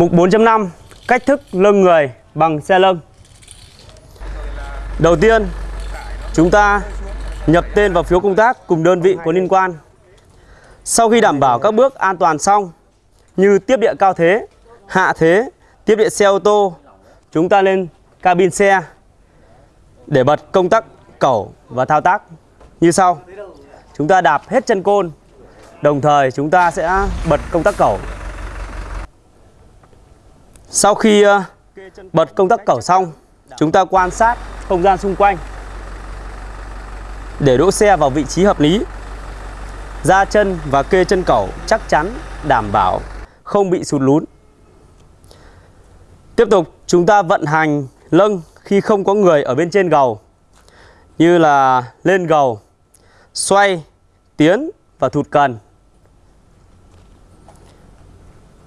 Mục 4.5 Cách thức lưng người bằng xe lưng Đầu tiên Chúng ta nhập tên vào phiếu công tác cùng đơn vị có liên quan. Sau khi đảm bảo các bước an toàn xong Như tiếp địa cao thế, hạ thế, tiếp địa xe ô tô Chúng ta lên cabin xe Để bật công tắc cẩu và thao tác. Như sau Chúng ta đạp hết chân côn Đồng thời chúng ta sẽ bật công tắc cẩu. Sau khi ờ, bật công tắc cẩu xong Chúng ta quan sát không gian xung quanh. Để đỗ xe vào vị trí hợp lý Ra chân và kê chân cẩu chắc chắn đảm bảo không bị sụt lún. Tiếp tục chúng ta vận hành lâng khi không có người ở bên trên gầu Như là lên gầu, xoay, tiến và thụt cần.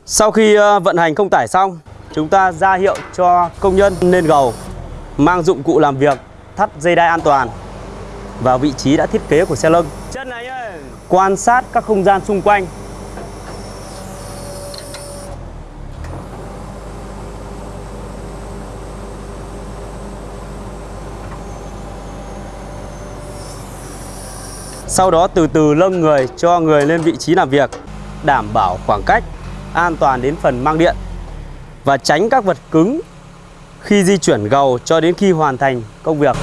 Sau khi ờ, vận hành không tải xong Chúng ta ra hiệu cho công nhân lên gầu Mang dụng cụ làm việc Thắt dây đai an toàn Vào vị trí đã thiết kế của xe lâng Chân này ơi. Quan sát các không gian xung quanh. Sau đó từ từ lâng người cho người lên vị trí làm việc Đảm bảo khoảng cách an toàn đến phần mang điện và tránh các vật cứng khi di chuyển gầu cho đến khi hoàn thành công việc.